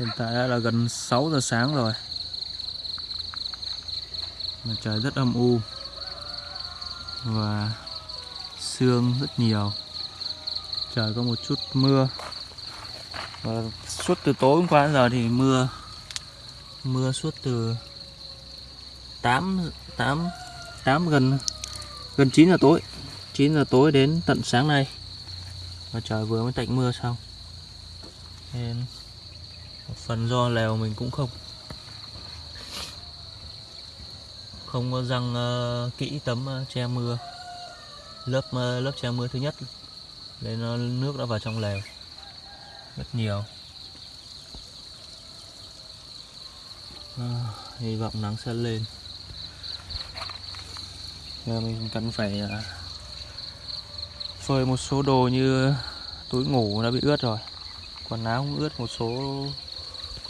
Hiện tại đã là gần 6 giờ sáng rồi. Mà trời rất âm u. Và sương rất nhiều. Trời có một chút mưa. Và suốt từ tối hôm qua đến giờ thì mưa Mưa suốt từ 8 8 8 gần gần 9 giờ tối 9 giờ tối đến tận sáng nay. Và trời vừa mới tạnh mưa xong. Nên một phần do lèo mình cũng không. Không có răng uh, kỹ tấm uh, che mưa. Lớp uh, lớp che mưa thứ nhất. Nên nó nước đã vào trong lèo. Rất nhiều. À, hy vọng nắng sẽ lên. Giờ mình cần phải uh, phơi một số đồ như túi ngủ đã bị ướt rồi. Quần áo cũng ướt một số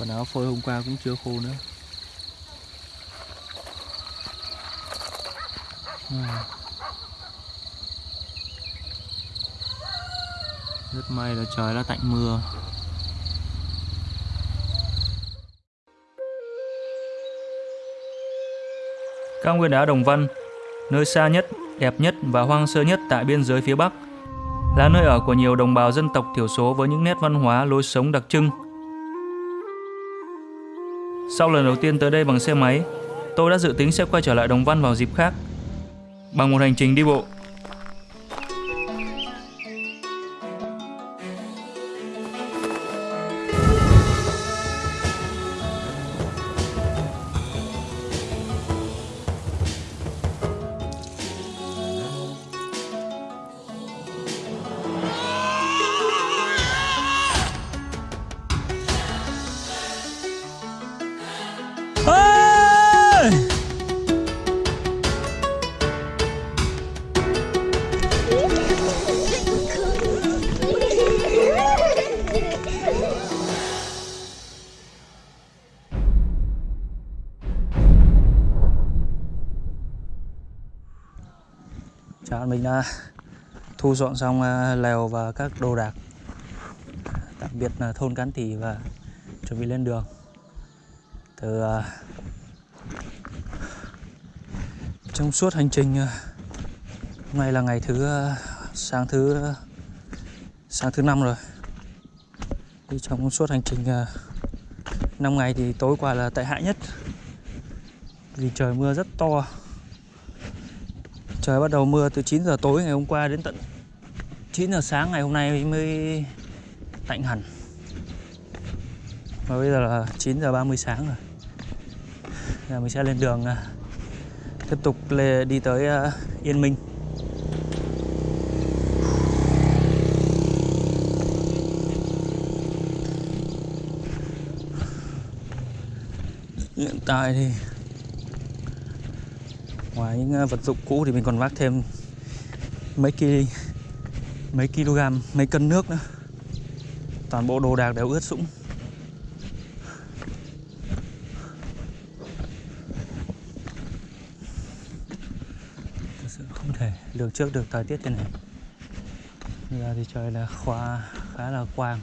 còn áo phơi hôm qua cũng chưa khô nữa. À. rất may là trời đã tạnh mưa. Cao nguyên đá Đồng Văn nơi xa nhất, đẹp nhất và hoang sơ nhất tại biên giới phía Bắc. Là nơi ở của nhiều đồng bào dân tộc thiểu số với những nét văn hóa lối sống đặc trưng sau lần đầu tiên tới đây bằng xe máy, tôi đã dự tính sẽ quay trở lại Đồng Văn vào dịp khác. Bằng một hành trình đi bộ mình đã thu dọn xong à, lèo và các đồ đạc. Đặc biệt là thôn Cán Tỉ và chuẩn bị lên đường. Từ à, trong suốt hành trình à, hôm nay là ngày thứ sáng thứ sáng thứ năm rồi. Đi trong suốt hành trình 5 ngày thì tối qua là tệ hại nhất. Vì trời mưa rất to. Trời, bắt đầu mưa từ 9 giờ tối ngày hôm qua đến tận 9 giờ sáng ngày hôm nay mới tạnh hẳn. Và bây giờ là 9 giờ 30 sáng rồi. Giờ mình sẽ lên đường à, tiếp tục đi tới à, Yên Minh. Hiện tại thì ngoài những ờ, vật dụng cũ thì mình còn vác thêm mấy kg mấy kg mấy cân nước nữa. Toàn bộ đồ đạc đều ướt sũng. Thực sự không thể lường trước được thời tiết thế này. Giờ thì trời là khoa khá là quang.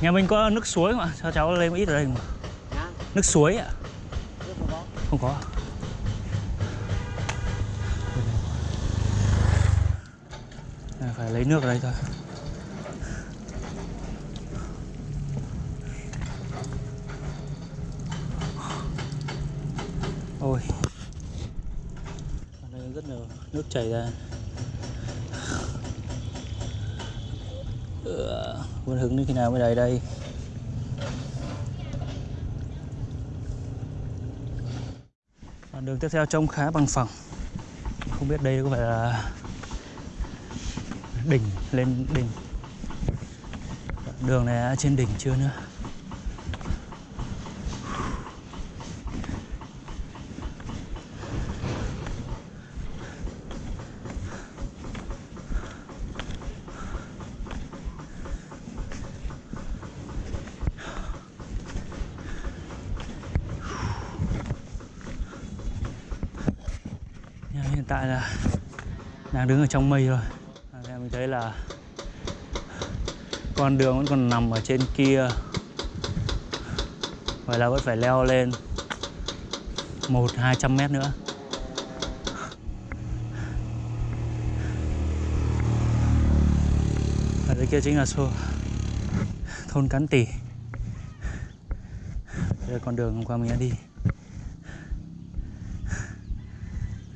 Nhà mình có nước suối mà, cho cháu một ít ở đây mà. Nước suối ạ. Không có. À, phải lấy nước ở đây thôi. Ôi. Ở đây rất nhiều nước chảy ra. Quân Hưng đến khi nào mới đầy đây? Đoạn đường tiếp theo trông khá bằng phẳng. Không biết đây có phải là đỉnh, lên đỉnh. Đường này trên đỉnh chưa nữa? Đang đứng ở trong mây rồi à, mình thấy là con đường vẫn còn nằm ở trên kia. Vậy là vẫn phải leo lên một hai trăm mét nữa. Ở dưới kia chính là xô thôn cắn tỉ. Đây là con đường hôm qua mình đã đi.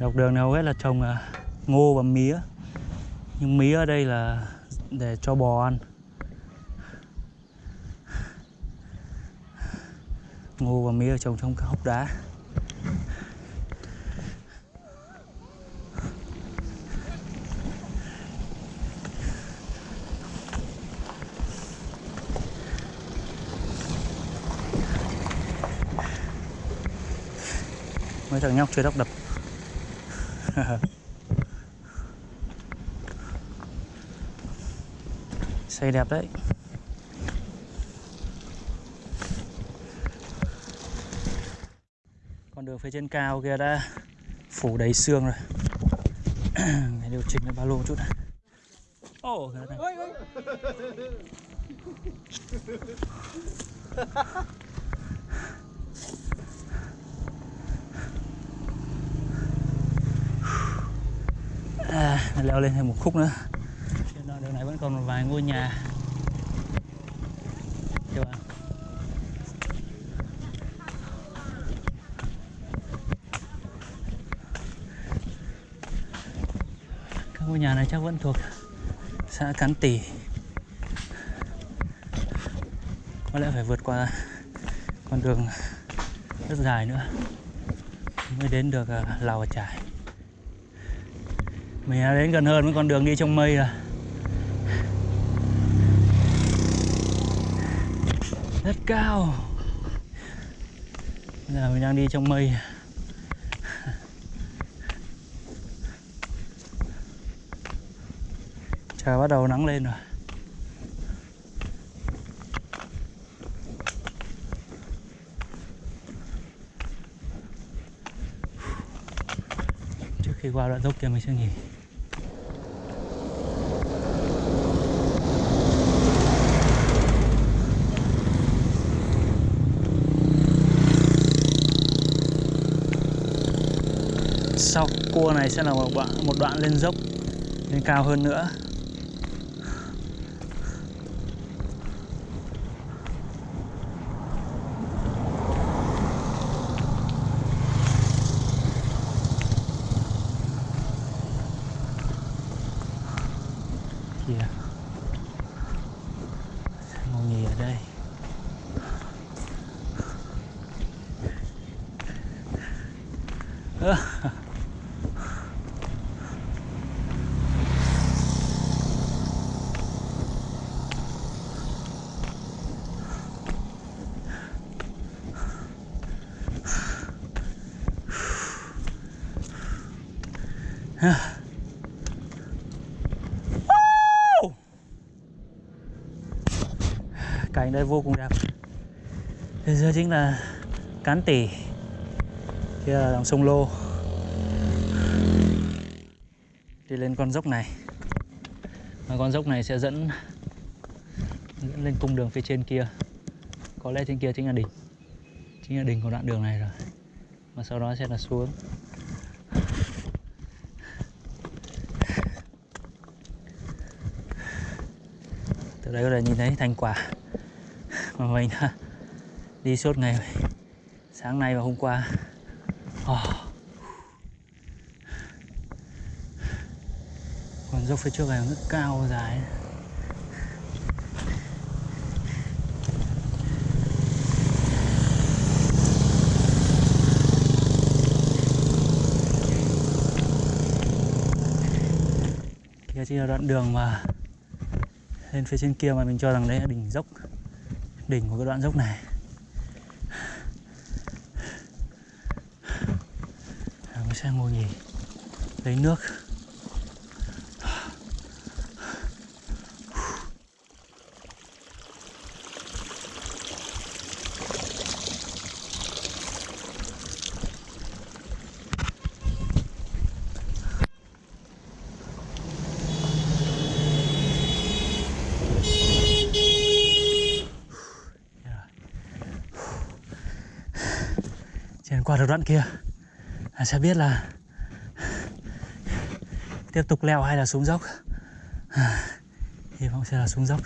Dọc đường này hầu hết là trồng à, ngô và mía. Nhưng mía ở đây là để cho bò ăn. Ngô và mía trồng trong các hốc đá. Mấy thằng nhóc chơi đắp đập. xây đẹp đấy. Con đường phía trên cao kia đã phủ đầy xương rồi. Để điều chỉnh cái ba lô một chút này. Ồ oh, à, leo lên thêm một khúc nữa đường này vẫn còn một vài ngôi nhà. Các bạn các ngôi nhà này chắc vẫn thuộc xã Cán Tỉ có lẽ phải vượt qua con đường rất dài nữa mới đến được à, Lào và Trải. Mình đã đến gần hơn với con đường đi trong mây rồi. Rất cao. Bây giờ mình đang đi trong mây. Trời, bắt đầu nắng lên rồi. Trước khi qua đoạn dốc kia mình sẽ nghỉ sau cua này sẽ là một đoạn, một đoạn lên dốc lên cao hơn nữa kìa ngồi nghỉ ở đây Ơ cảnh đây vô cùng đẹp. Thế dưới chính là Cán Tỉ. Kia là dòng sông Lô. Đi lên con dốc này. Và con dốc này sẽ dẫn Dẫn lên cung đường phía trên kia. Có lẽ trên kia chính là đỉnh. Chính là đỉnh của đoạn đường này rồi. Và sau đó sẽ là xuống. Từ đây có thể nhìn thấy thành quả mà mình đã đi suốt ngày sáng nay và hôm qua oh. còn dốc phía trước này rất cao, dài kia chỉ là đoạn đường mà lên phía trên kia mà mình cho rằng đấy là đỉnh dốc. Đỉnh của cái đoạn dốc này. Mình sẽ ngồi nghỉ lấy nước đến qua được đoạn kia. Là sẽ biết là tiếp tục leo hay là xuống dốc. Hy vọng sẽ là xuống dốc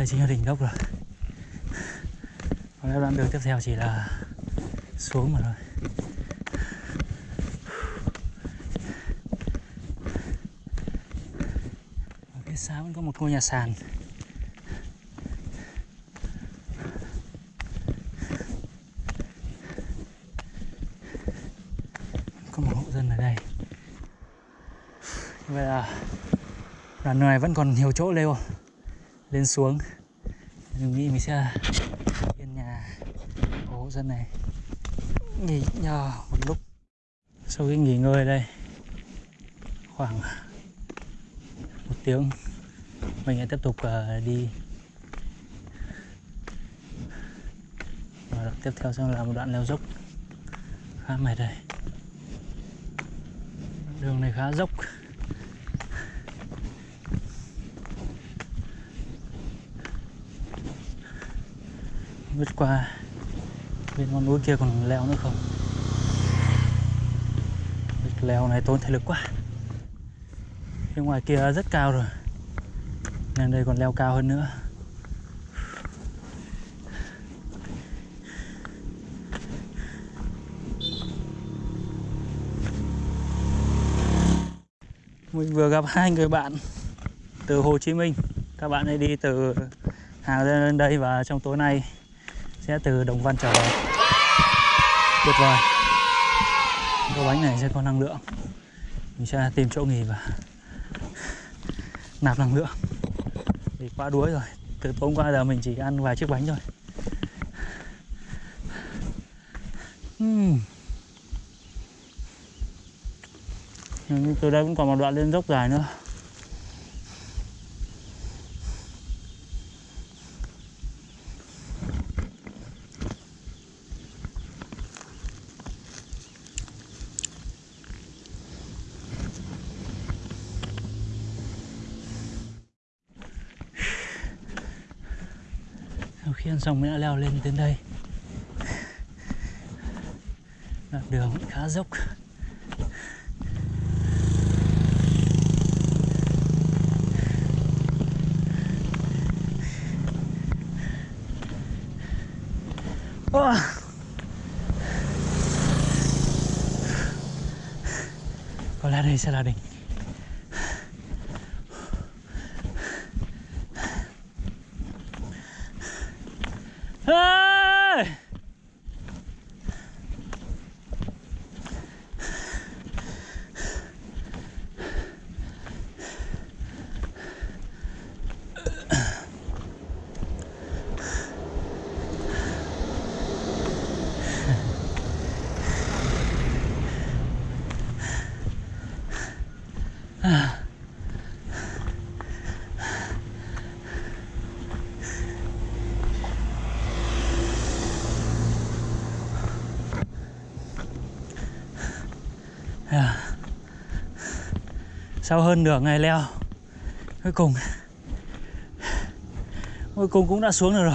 đây chính là đỉnh gốc rồi. Còn đoạn đường tiếp theo chỉ là xuống mà thôi. Ở phía xa vẫn có một ngôi nhà sàn. Có một hộ dân ở đây. Vậy là đoạn này vẫn còn nhiều chỗ leo lên xuống mình nghĩ mình sẽ yên nhà của hộ dân này. Nghỉ nhờ một lúc. Sau khi nghỉ ngơi đây, khoảng một tiếng, mình sẽ tiếp tục ờ, đi. Và đoạn tiếp theo sẽ là một đoạn leo dốc khá mệt đây. Đường này khá dốc. Vượt qua bên con núi kia còn leo nữa không? Việc leo này tốn thể lực quá. Bên ngoài kia rất cao rồi. Nên đây còn leo cao hơn nữa. Mình vừa gặp hai người bạn từ Hồ Chí Minh. Các bạn ấy đi từ Hà lên đây và trong tối nay sẽ từ Đồng Văn trở về. Tuyệt vời. Cái bánh này sẽ có năng lượng. Mình sẽ tìm chỗ nghỉ và nạp năng lượng. Vì quá đuối rồi. Từ tối qua giờ mình chỉ ăn vài chiếc bánh thôi. Uhm. từ đây cũng còn một đoạn lên dốc dài nữa. Sau xong mới đã leo lên đến đây. Đoạn đường khá dốc. Oh. có lẽ đây sẽ là đỉnh Ê! À. Sau hơn nửa ngày leo Cuối cùng Cuối cùng cũng đã xuống được rồi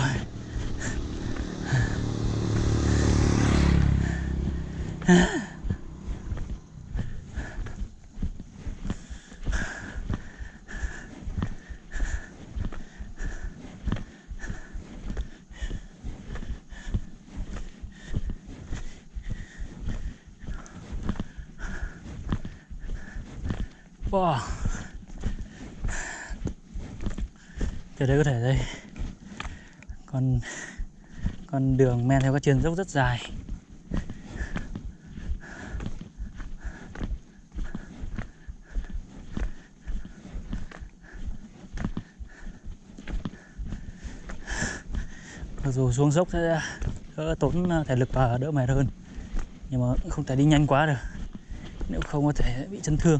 Wow. Từ đây có thể đây. Con con đường men theo các chân dốc rất dài. Mặc dù xuống dốc sẽ đỡ tốn à, thể lực và đỡ mệt hơn, nhưng mà không thể đi nhanh quá được. Nếu không có thể bị chấn thương.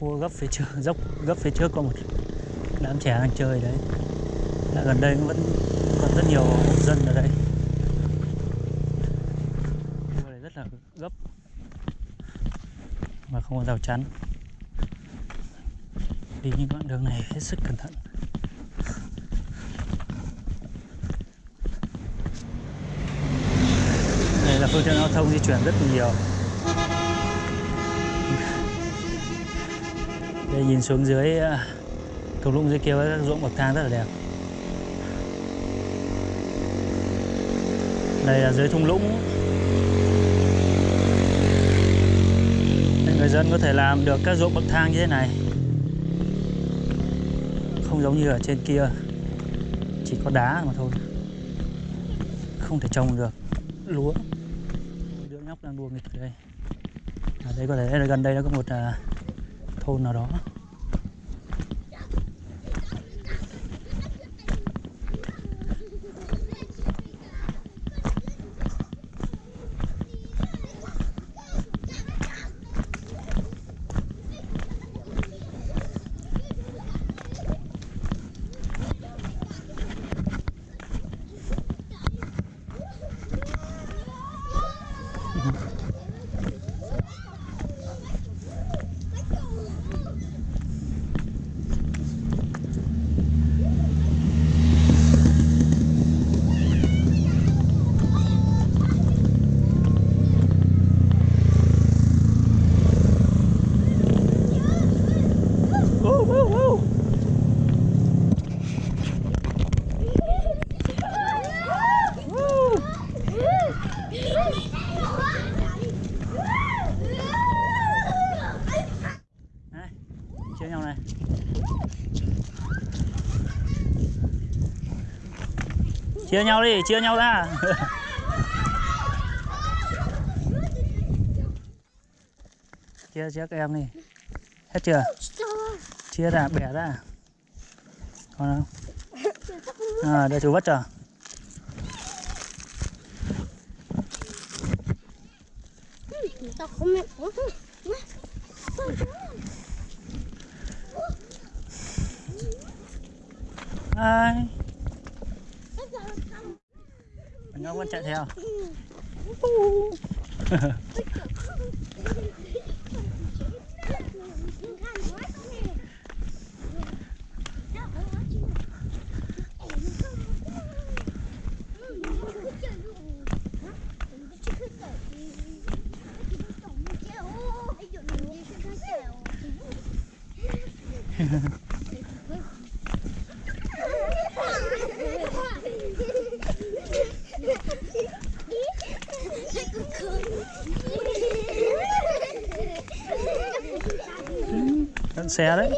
Cua gấp phía trước, dốc, gấp phía trước có một đám trẻ đang chơi đấy. Là gần đây vẫn còn rất nhiều dân ở đây. Cua này rất là gấp, mà không có rào chắn. Đi những đoạn đường này hết sức cẩn thận. Đây là phương tiện giao thông di chuyển rất nhiều. Đây nhìn xuống dưới à, thung lũng dưới kia với các ruộng bậc thang rất là đẹp. Đây là dưới thung lũng. Đây, người dân có thể làm được các ruộng bậc thang như thế này. Không giống như ở trên kia. Chỉ có đá mà thôi. Không thể trồng được lúa. Đứa nhóc đang đua nghịch ở đây. Ở đây có thể gần đây nó có một à, thôn nào đó Woo, woo, woo. Này, chia nhau này chia nhau đi chia nhau ra. Chia chia các em đi. Hết chưa? Chia ra bẻ ra. Còn không? À để chú không biết ai anh ngọc vẫn chạy theo. dẫn xe đấy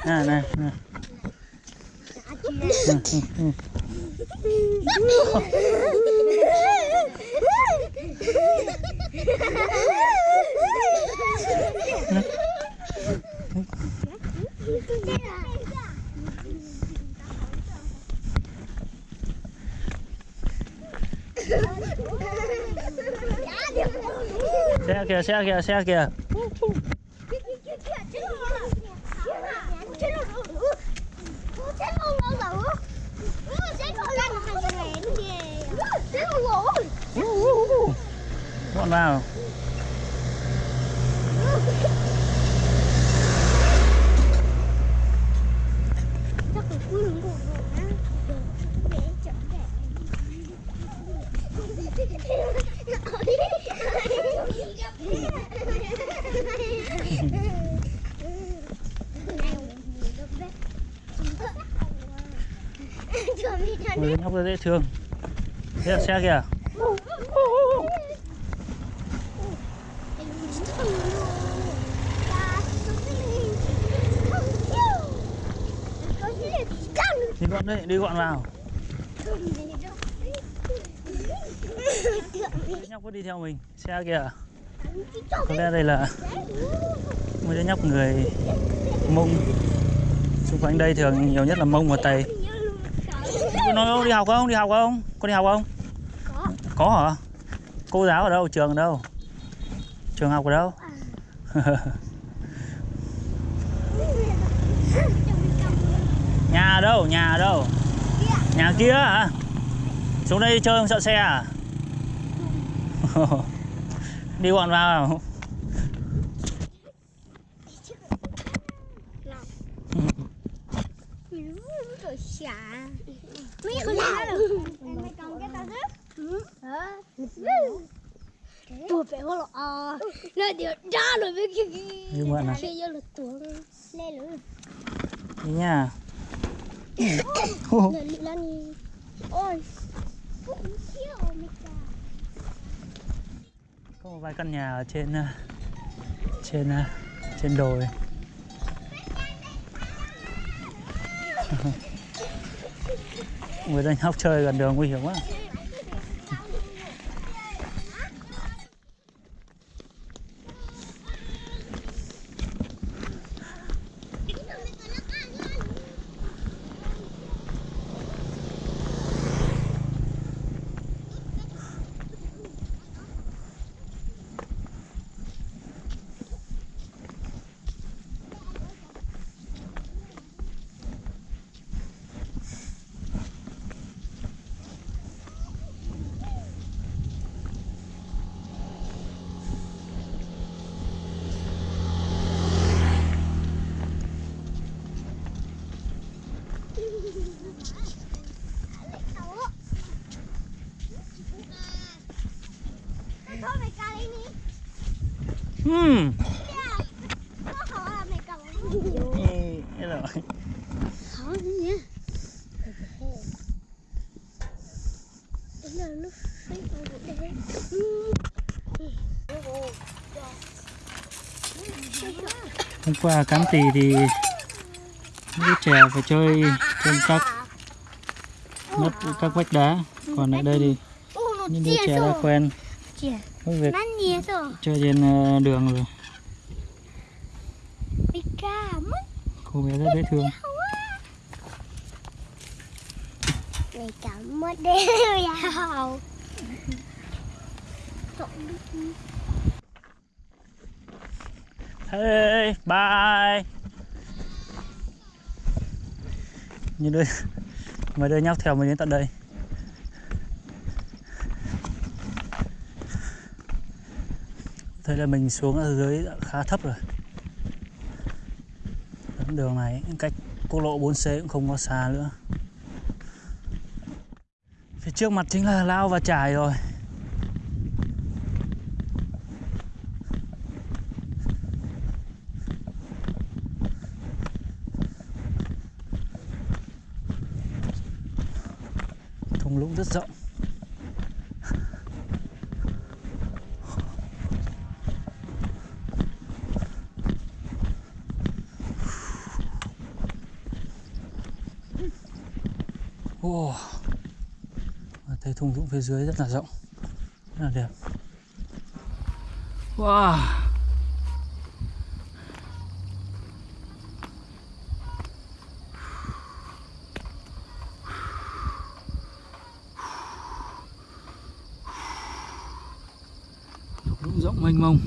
à này, này. Ừ, ừ, ừ. Xe kìa xe kìa xe kìa. Bọn vào Ôi, nhóc dễ thương. Thế là xe kìa. Đi gọn đấy đi gọn vào. Nhóc có đi theo mình xe kìa. Có lẽ đây là một đứa nhóc người mông xung quanh đây thường nhiều nhất là mông và tây nó đi học không? Đi học không? Con đi học không? Có. có hả? Cô giáo ở đâu? Trường ở đâu? Trường học ở đâu? Nhà ở đâu? Nhà ở đâu? Nhà kia hả? Xuống đây chơi không? Sợ xe à? Đi bọn vào. Xả Mấy con ra được. Mày còn cái tao rớt Tôi phải là ờ. Nó điều ra rồi với cái đi mượn à Bây giờ là tuồng nữa đi nha. Lên lên Ôi. Có một vài căn nhà ở trên ờ, trên ờ, trên đồi người dân học chơi gần đường nguy hiểm quá Thôi mày cà đi đi rồi Khó Đúng là nó phải hôm qua cắm tì thì đứa trẻ phải chơi trên các nấp các vách đá. Còn ở đây thì những đứa trẻ đã quen việc chơi trên ờ, đường rồi. Mày ca mất. Cô bé rất dễ thương. Mày cảm mất đeo vào hey bye. Như đứa mấy đứa nhóc theo mình đến tận đây thế là mình xuống ở dưới khá thấp rồi. Đường này cách quốc lộ 4C cũng không có xa nữa. Phía trước mặt chính là lao và trải rồi. Thung lũng rất rộng Wow. Và thấy thung lũng phía dưới rất là rộng, rất là đẹp. Wow. Lũng rộng mênh mông.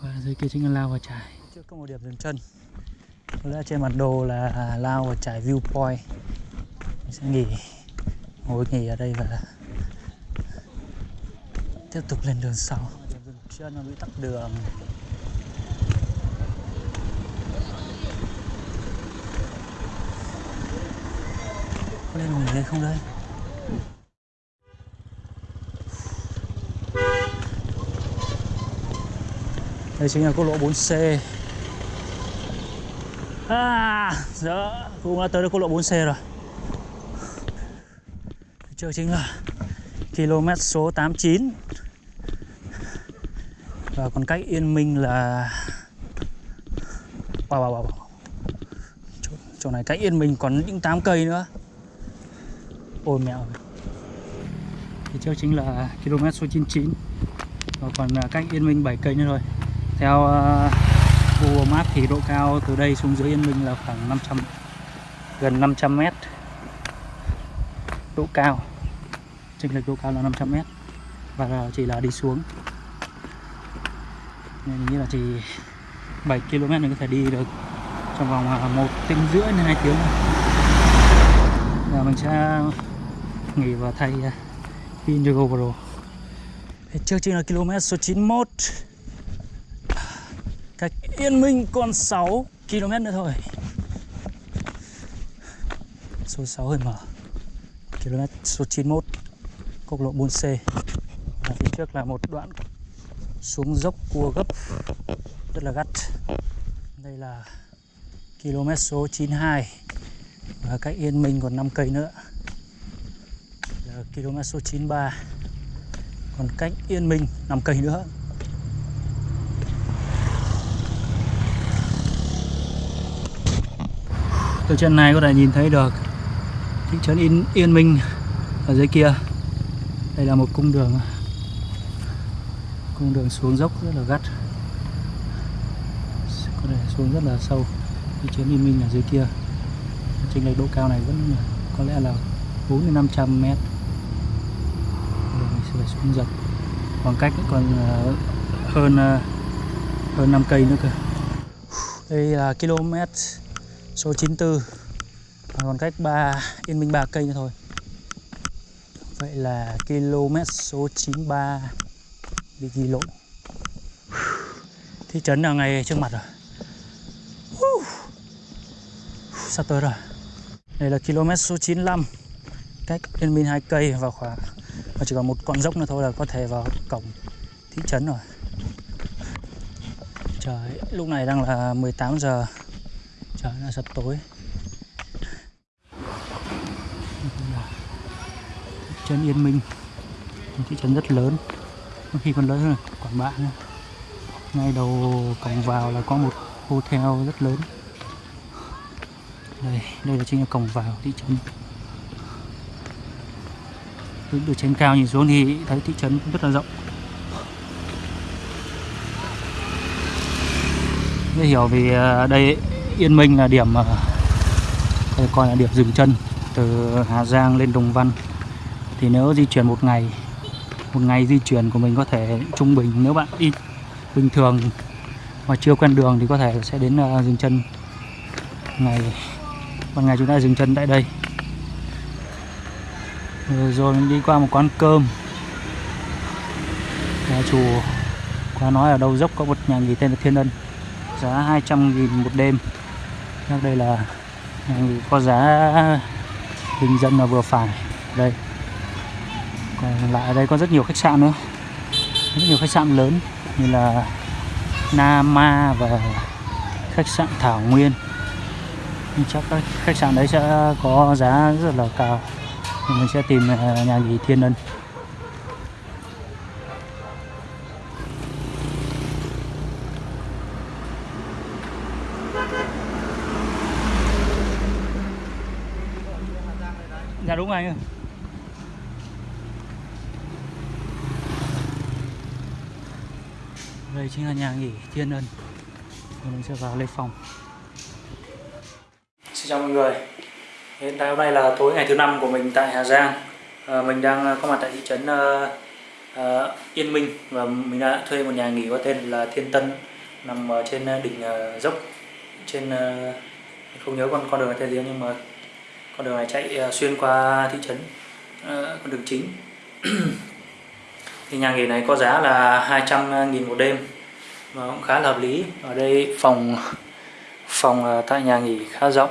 Và dưới kia chính là lao và trải trước có một điểm dừng chân. Có lẽ trên mặt đồ là lao và trải viewpoint. Mình sẽ nghỉ, ngồi nghỉ ở đây và tiếp tục lên đường sau. Điểm dừng chân nó bị tắc đường. Có lên nghỉ đây không đây? Đây chính là quốc lộ 4C à giờ cũng đã tới được quốc lộ 4C rồi. Trước chính là km số 89 và còn cách Yên Minh là wow, wow, wow. Chỗ, chỗ này cách Yên Minh còn những 8 cây nữa. Ôi mẹo thì trước chính là km số 99 và còn à, cách Yên Minh 7 cây nữa thôi. Theo uh, Google Maps thì độ cao từ đây xuống dưới Yên Minh là khoảng 500 gần 500 mét. Độ cao chênh lệch độ cao là 500 mét và là chỉ là đi xuống. Nên như là chỉ 7 km mình có thể đi được trong vòng à, một tiếng rưỡi đến hai tiếng. Và mình sẽ nghỉ và thay pin cho GoPro Trước chính là km số 91 Yên Minh còn 6 km nữa thôi. Số 6 hơi mở. Km số 91 Quốc lộ 4C Và phía trước là một đoạn xuống dốc cua gấp, Rất là gắt. Đây là km số 92 Và cách Yên Minh còn 5 cây nữa. Là km số 93 còn cách Yên Minh 5 cây nữa. Từ chân này có thể nhìn thấy được thị trấn Yên, Yên Minh ở dưới kia. Đây là một cung đường cung đường xuống dốc rất là gắt. Có thể xuống rất là sâu thị trấn Yên Minh ở dưới kia. Trên lệch độ cao này vẫn có lẽ là 4 đến 500 mét. Rồi mình sẽ phải xuống dần khoảng cách còn ờ, hơn ờ, hơn 5 cây nữa cơ. Đây là km số 94 còn cách 3 Yên Minh 3 cây nữa thôi. Vậy là km số 93 bị ghi lộn. Thị trấn là ngay trước mặt rồi? Sắp tới rồi. Đây là km số 95 cách Yên Minh hai cây và khoảng, và chỉ còn một con dốc nữa thôi là có thể vào cổng thị trấn rồi. Trời, lúc này đang là 18 giờ trời là sắp tối. Thị trấn Yên Minh. Một thị trấn rất lớn. Có khi còn lớn hơn Quảng Bạ nữa. Ngay đầu cổng vào là có một hotel rất lớn. Đây đây là chính là cổng vào thị trấn. Từ, từ trên cao nhìn xuống thì thấy thị trấn rất là rộng. Dễ hiểu vì à, đây đây Yên Minh là điểm ờ, đây coi là điểm dừng chân từ Hà Giang lên Đồng Văn. Thì nếu di chuyển một ngày một ngày di chuyển của mình có thể trung bình nếu bạn đi bình thường mà chưa quen đường thì có thể sẽ đến uh, dừng chân. Ngày ban ngày chúng ta dừng chân tại đây. Rồi, rồi mình đi qua một quán cơm. Nhà chủ qua nói ở đâu dốc có một nhà nghỉ tên là Thiên Ân. Giá 200 nghìn một đêm. Chắc đây là ừ, có giá bình dân là vừa phải. Đây. Còn lại ở đây có rất nhiều khách sạn nữa. Rất nhiều khách sạn lớn như là Nama và khách sạn Thảo Nguyên. Chắc các khách sạn đấy sẽ có giá rất là cao. Mình sẽ tìm ờ, nhà nghỉ Thiên Ân. Chính là nhà nghỉ Thiên Ân. Mình sẽ vào lấy phòng. Xin chào mọi người. Hiện tại hôm nay là tối ngày thứ năm của mình tại Hà Giang. À, Mình đang ờ, có mặt tại thị trấn uh, uh, Yên Minh Và mình đã thuê một nhà nghỉ có tên là Thiên Tân Nằm ở trên đỉnh uh, dốc. Trên uh, không nhớ con con đường này tên gì nhưng mà con đường này chạy uh, xuyên qua thị trấn uh, con đường chính. Thì nhà nghỉ này có giá là 200 nghìn một đêm và cũng khá là hợp lý. Ở đây phòng phòng à, tại nhà nghỉ khá rộng.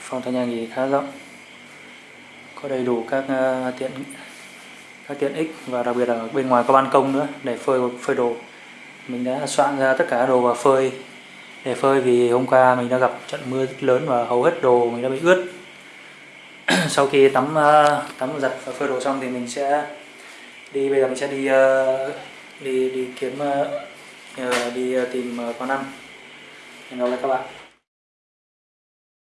Phòng tại nhà nghỉ khá rộng. Có đầy đủ các à, tiện các tiện ích và đặc biệt là bên ngoài có ban công nữa để phơi phơi đồ. Mình đã soạn ra tất cả đồ và phơi. Để phơi vì hôm qua mình đã gặp trận mưa rất lớn và hầu hết đồ mình đã bị ướt. Sau khi tắm à, tắm giặt và phơi đồ xong thì mình sẽ đi bây giờ mình sẽ đi uh, đi đi kiếm ờ, ờ, đi ờ, tìm con ăn. Hẹn gặp lại các bạn.